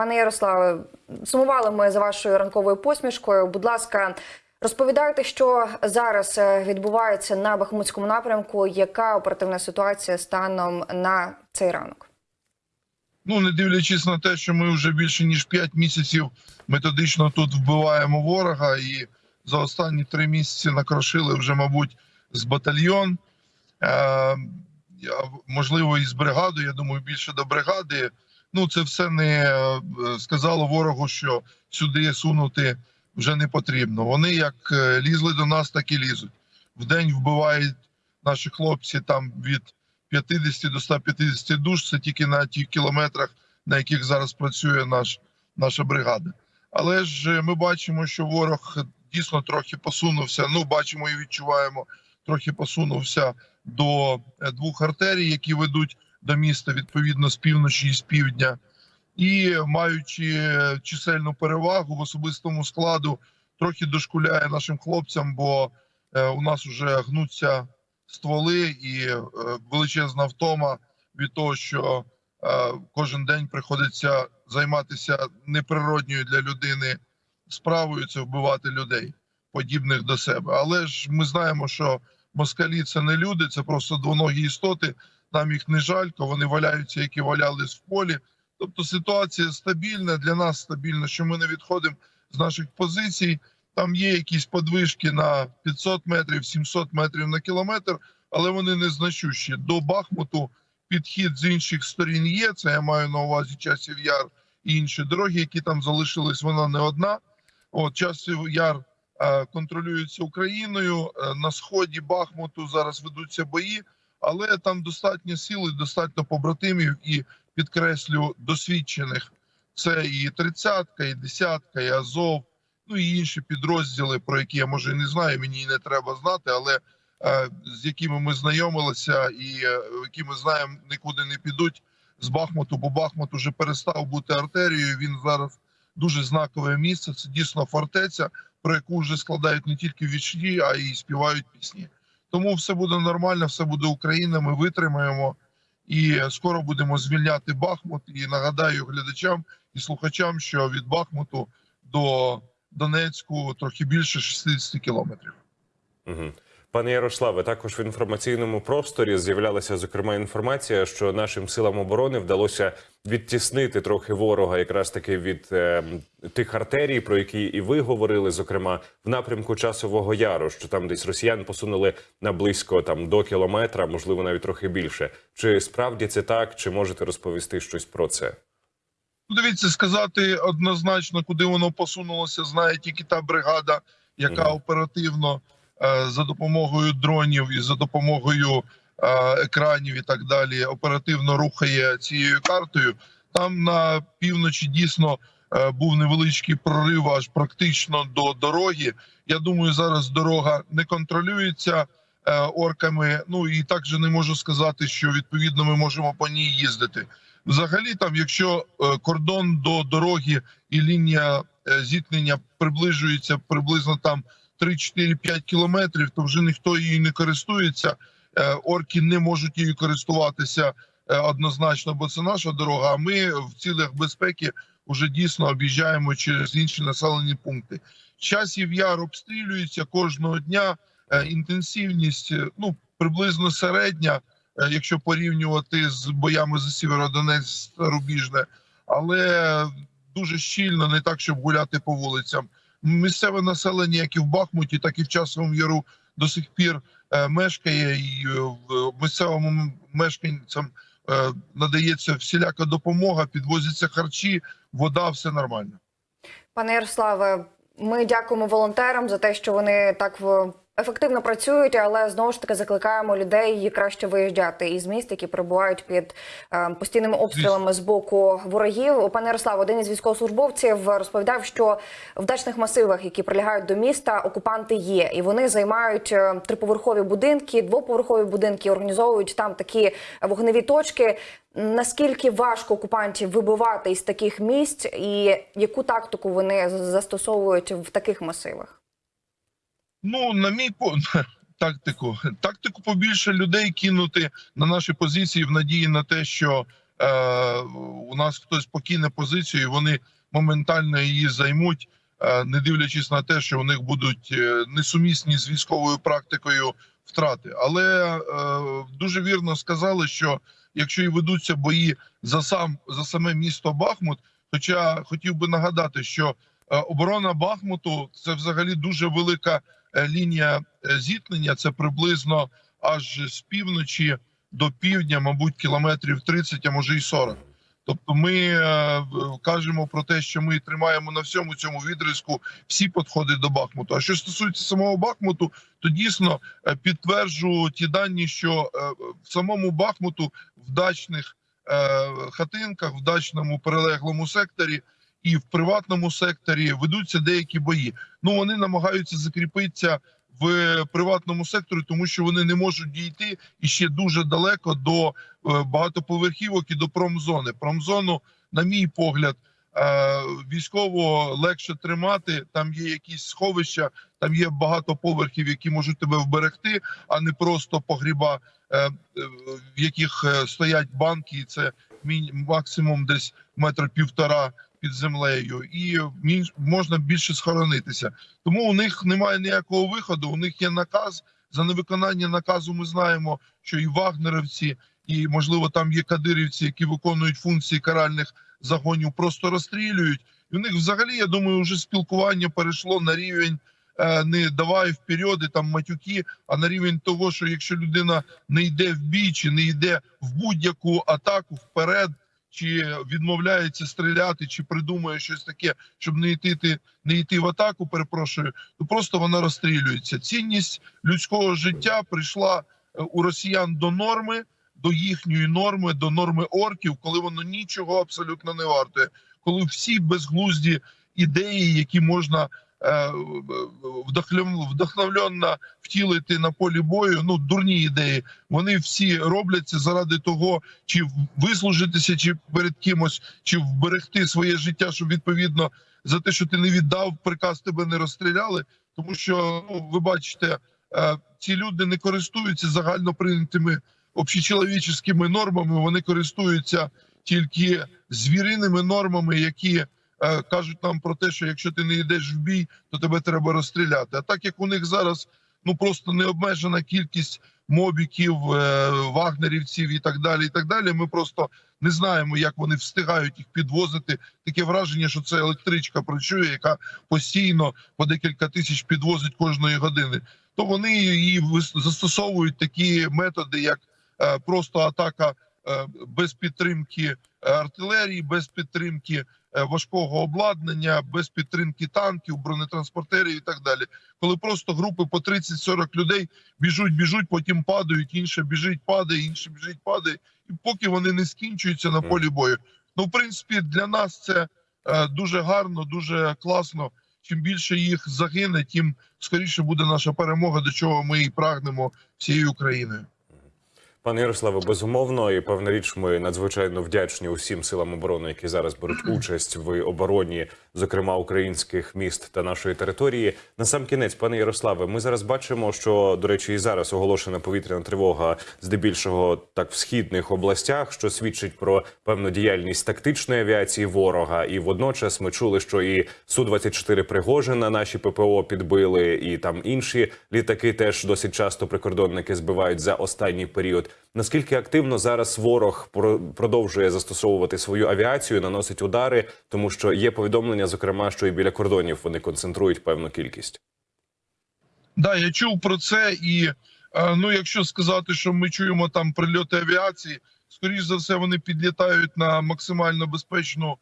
Пане Ярославе, сумували ми за вашою ранковою посмішкою. Будь ласка, розповідайте, що зараз е, відбувається на Бахмутському напрямку. Яка оперативна ситуація станом на цей ранок? Ну, не дивлячись на те, що ми вже більше ніж 5 місяців методично тут вбиваємо ворога, і за останні три місяці накрошили вже, мабуть, з батальйон. Е, можливо, і з бригадою. Я думаю, більше до бригади. Ну, це все не е, сказало ворогу, що сюди сунути вже не потрібно. Вони як е, лізли до нас, так і лізуть. Вдень вбивають наші хлопці там від 50 до 150 душ. Це тільки на тих кілометрах, на яких зараз працює наш, наша бригада. Але ж е, ми бачимо, що ворог дійсно трохи посунувся. Ну, бачимо і відчуваємо, трохи посунувся до двох артерій, які ведуть до міста відповідно з півночі і з півдня. І маючи чисельну перевагу в особистому складу, трохи дошкуляє нашим хлопцям, бо е, у нас вже гнуться стволи і е, величезна втома від того, що е, кожен день приходиться займатися неприродньою для людини справою це вбивати людей, подібних до себе. Але ж ми знаємо, що москалі це не люди, це просто двоногі істоти. Нам їх не жалько, вони валяються, які валялись в полі. Тобто ситуація стабільна для нас стабільна, що ми не відходимо з наших позицій. Там є якісь подвижки на 500 метрів, 700 метрів на кілометр, але вони незначущі. До Бахмуту підхід з інших сторін є. Це я маю на увазі часів яр і інші дороги, які там залишились. Вона не одна. От часів яр е, контролюється Україною. Е, на сході Бахмуту зараз ведуться бої, але там достатньо сили, достатньо побратимів і підкреслю досвідчених. Це і тридцятка, і десятка, і Азов ну і інші підрозділи, про які я може і не знаю, мені і не треба знати, але е, з якими ми знайомилися, і е, які ми знаємо, нікуди не підуть з Бахмуту, бо Бахмут уже перестав бути артерією. Він зараз дуже знакове місце. Це дійсно фортеця, про яку вже складають не тільки вічні, а й співають пісні. Тому все буде нормально, все буде Україна. Ми витримаємо і скоро будемо звільняти Бахмут. І нагадаю глядачам і слухачам, що від Бахмуту до Донецьку трохи більше 60 кілометрів. Угу. Пане Ярославе, також в інформаційному просторі з'являлася зокрема інформація, що нашим силам оборони вдалося відтіснити трохи ворога, якраз таки від е, тих артерій, про які і ви говорили, зокрема в напрямку часового яру, що там десь росіян посунули на близько там до кілометра, можливо, навіть трохи більше. Чи справді це так? Чи можете розповісти щось про це? Ну, дивіться, сказати однозначно, куди воно посунулося, знає тільки та бригада, яка Мгм. оперативно за допомогою дронів і за допомогою е, екранів і так далі оперативно рухає цією картою. Там на півночі дійсно е, був невеличкий прорив, аж практично до дороги. Я думаю, зараз дорога не контролюється е, орками. Ну і також не можу сказати, що відповідно ми можемо по ній їздити. Взагалі, там, якщо е, кордон до дороги і лінія е, зіткнення приближується приблизно там 3-4-5 кілометрів, то вже ніхто її не користується. Е, Орки не можуть її користуватися е, однозначно, бо це наша дорога. А ми в цілях безпеки вже дійсно об'їжджаємо через інші населені пункти. Часів яр обстрілюється кожного дня. Е, Інтенсивність ну приблизно середня якщо порівнювати з боями за Сєвєродонецьк Рубіжне, але дуже щільно, не так, щоб гуляти по вулицям. Місцеве населення, як і в Бахмуті, так і в Часовому Яру до сих пір е, мешкає, і е, в місцевому мешканцям е, надається всіляка допомога, підвозяться харчі, вода, все нормально. Пане Ярославе, ми дякуємо волонтерам за те, що вони так в- ефективно працюють, але знову ж таки закликаємо людей краще виїжджати із міст, які перебувають під е, постійними обстрілами з боку ворогів. Пане Ярославе, один із військовослужбовців розповідав, що в дачних масивах, які прилягають до міста, окупанти є, і вони займають е, триповерхові будинки, двоповерхові будинки, організовують там такі вогневі точки. Наскільки важко окупантів вибивати із таких місць, і яку тактику вони застосовують в таких масивах? Ну, на мій по тактику. Тактику побільше людей кинути на наші позиції в надії на те, що е, у нас хтось покине позицію, і вони моментально її займуть, е, не дивлячись на те, що у них будуть е, несумісні з військовою практикою втрати. Але е, дуже вірно сказали, що якщо і ведуться бої за сам за саме місто Бахмут, хоча хотів би нагадати, що е, оборона Бахмуту це взагалі дуже велика лінія е, зіткнення. Це приблизно аж з півночі до півдня, мабуть, кілометрів 30, а може й 40. Тобто, ми е, кажемо про те, що ми тримаємо на всьому цьому відрізку всі підходи до Бахмуту. А що стосується самого Бахмуту, то дійсно е, підтверджу ті дані, що е, в самому Бахмуту в дачних е, хатинках, в дачному перелеглому секторі і в приватному секторі ведуться деякі бої. Ну вони намагаються закріпитися в приватному секторі, тому що вони не можуть дійти і ще дуже далеко до е, багатоповерхівок і до промзони. Промзону, на мій погляд, е, військово легше тримати. Там є якісь сховища, там є багато поверхів, які можуть тебе вберегти, а не просто погріба, е, е, в яких е, стоять банки, і це максимум десь метр півтора під землею, і можна більше схоронитися. Тому у них немає ніякого виходу. У них є наказ. За невиконання наказу ми знаємо, що і вагнерівці, і можливо там є кадирівці, які виконують функції каральних загонів, просто розстрілюють. І у них взагалі, я думаю, вже спілкування перейшло на рівень е, не давай вперед, і там матюки, а на рівень того, що якщо людина не йде в бій, чи не йде в будь-яку атаку вперед, чи відмовляється стріляти, чи придумує щось таке, щоб не йти, не йти в атаку, перепрошую, то просто вона розстрілюється. Цінність людського життя прийшла е, у росіян до норми, до їхньої норми, до норми орків, коли воно нічого абсолютно не вартує. Коли всі безглузді ідеї, які можна вдохновленно втілити на полі бою, ну дурні ідеї, вони всі робляться заради того, чи вислужитися, чи перед кимось, чи вберегти своє життя, щоб відповідно за те, що ти не віддав приказ, тебе не розстріляли. Тому що ну ви бачите, е, ці люди не користуються загально прийнятими общечеловіческими нормами. Вони користуються тільки звіриними нормами, які е, кажуть нам про те, що якщо ти не йдеш в бій, то тебе треба розстріляти. А так як у них зараз ну просто необмежена кількість мобіків, е, вагнерівців і так далі. І так далі. Ми просто не знаємо, як вони встигають їх підвозити. Таке враження, що це електричка працює, яка постійно по декілька тисяч підвозить кожної години. То вони її застосовують такі методи, як е, просто атака е, без підтримки е, артилерії, без підтримки е, важкого обладнання, без підтримки танків, бронетранспортерів і так далі. Коли просто групи по 30-40 людей біжуть, біжуть, потім падають, інше біжить, падає, інше біжить, падає, і поки вони не скінчуються на полі бою. Ну, в принципі, для нас це е, дуже гарно, дуже класно. Чим більше їх загине, тим скоріше буде наша перемога, до чого ми і прагнемо всією Україною. Пане Ярославе, безумовно, і певна річ, ми надзвичайно вдячні усім силам оборони, які зараз беруть участь в обороні, зокрема українських міст та нашої території. На сам кінець, пане Ярославе, ми зараз бачимо, що до речі, і зараз оголошена повітряна тривога, здебільшого так в східних областях, що свідчить про певну діяльність тактичної авіації ворога. І водночас ми чули, що і су 24 Пригожина наші ППО підбили, і там інші літаки теж досить часто прикордонники збивають за останній період. Наскільки активно зараз ворог продовжує застосовувати свою авіацію, наносить удари, тому що є повідомлення, зокрема, що і біля кордонів вони концентрують певну кількість. Да, я чув про це, і е, ну, якщо сказати, що ми чуємо там прильоти авіації, скоріш за все, вони підлітають на максимально безпечну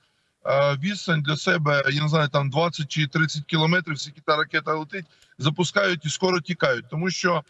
е, відстань для себе. Я не знаю, там 20 чи 30 кілометрів, скільки та ракета летить, запускають і скоро тікають, тому що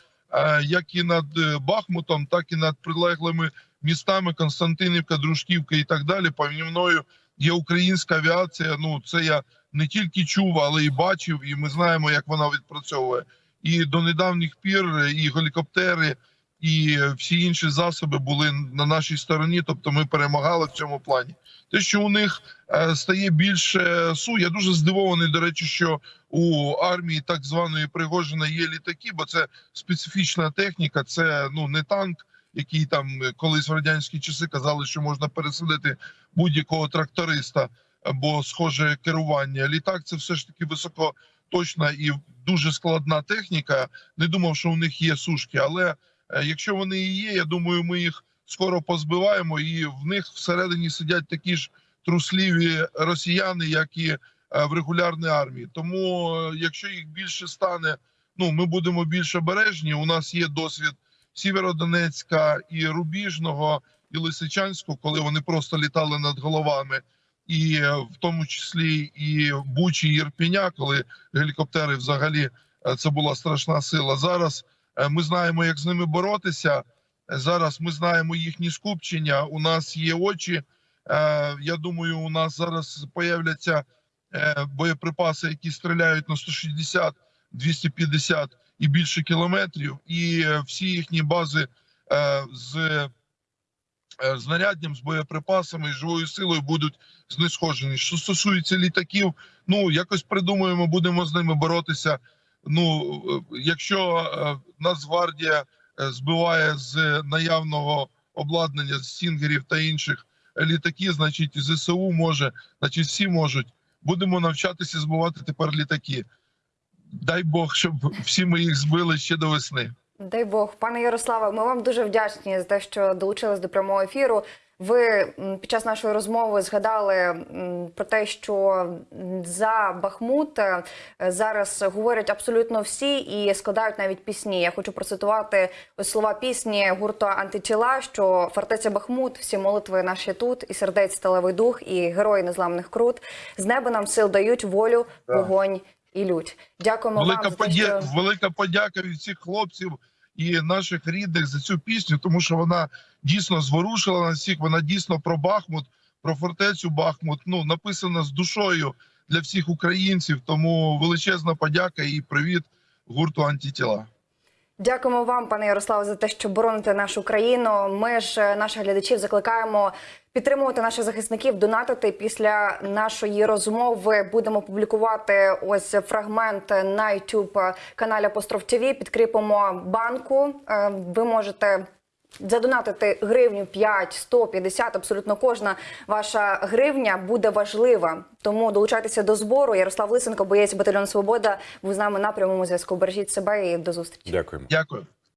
як і над е, Бахмутом, так і над прилеглими містами Константинівка, Дружківка і так далі. Помі мною є українська авіація. Ну це я не тільки чув, але і бачив, і ми знаємо, як вона відпрацьовує. І до недавніх пір і гелікоптери, і всі інші засоби були на нашій стороні. Тобто, ми перемагали в цьому плані. Те, що у них е, стає більше су, я дуже здивований. До речі, що у армії так званої Пригожина є літаки, бо це специфічна техніка. Це ну не танк, який там колись в радянські часи казали, що можна пересадити будь-якого тракториста або схоже керування. Літак це все ж таки високоточна і дуже складна техніка. Не думав, що у них є сушки, але якщо вони і є, я думаю, ми їх скоро позбиваємо, і в них всередині сидять такі ж трусливі росіяни, як і е, в регулярній армії. Тому, е, якщо їх більше стане, ну ми будемо більш обережні. У нас є досвід Сєвєродонецька і Рубіжного, і Лисичанського, коли вони просто літали над головами, і е, в тому числі і Бучі, і Ірпіня, коли гелікоптери взагалі е, це була страшна сила. Зараз е, ми знаємо, як з ними боротися. Е, Зараз ми знаємо їхні скупчення. У нас є очі. Е, Я думаю, у нас зараз появляться е, боєприпаси, які стріляють на 160, 250 і більше кілометрів, і е, всі їхні бази е, з е, знаряддям, з боєприпасами і живою силою будуть знешкоджені. Що стосується літаків, ну якось придумаємо, будемо з ними боротися. Ну, е, якщо е, Нацгвардія е, збиває з наявного обладнання з стінгерів та інших літаки, значить ЗСУ може, значить всі можуть. Будемо навчатися збивати тепер літаки. Дай Бог, щоб всі ми їх збили ще до весни. Дай Бог, пане Ярославе, ми вам дуже вдячні за те, що долучились до прямого ефіру. Ви під час нашої розмови згадали про те, що за Бахмут е, зараз говорять абсолютно всі і складають навіть пісні. Я хочу процитувати ось слова пісні гурту антитіла, що фортеця Бахмут, всі молитви наші тут, і сердець сталевий дух, і герої незламних крут. З неба нам сил дають волю, вогонь і лють. Дякуємо Велика, вам подя... що... велика подяка від всіх хлопців і наших рідних за цю пісню, тому що вона дійсно зворушила нас всіх. Вона дійсно про Бахмут, про фортецю Бахмут. Ну написана з душою для всіх українців. Тому величезна подяка і привіт гурту антитіла. Дякуємо вам, пане Ярославе, за те, що бороните нашу країну. Ми ж е, наших глядачів закликаємо підтримувати наших захисників, донатити. Після нашої розмови будемо публікувати ось фрагмент на youtube каналі Апостроф ТВ. Підкріпимо банку. Е, Ви можете. Задонатити гривню 5, 100, 50, абсолютно кожна ваша гривня буде важлива. Тому долучайтеся до збору. Ярослав Лисенко, боєць батальйону Свобода, був з нами на прямому зв'язку. Бережіть себе і до зустрічі. Дякуємо. Дякую.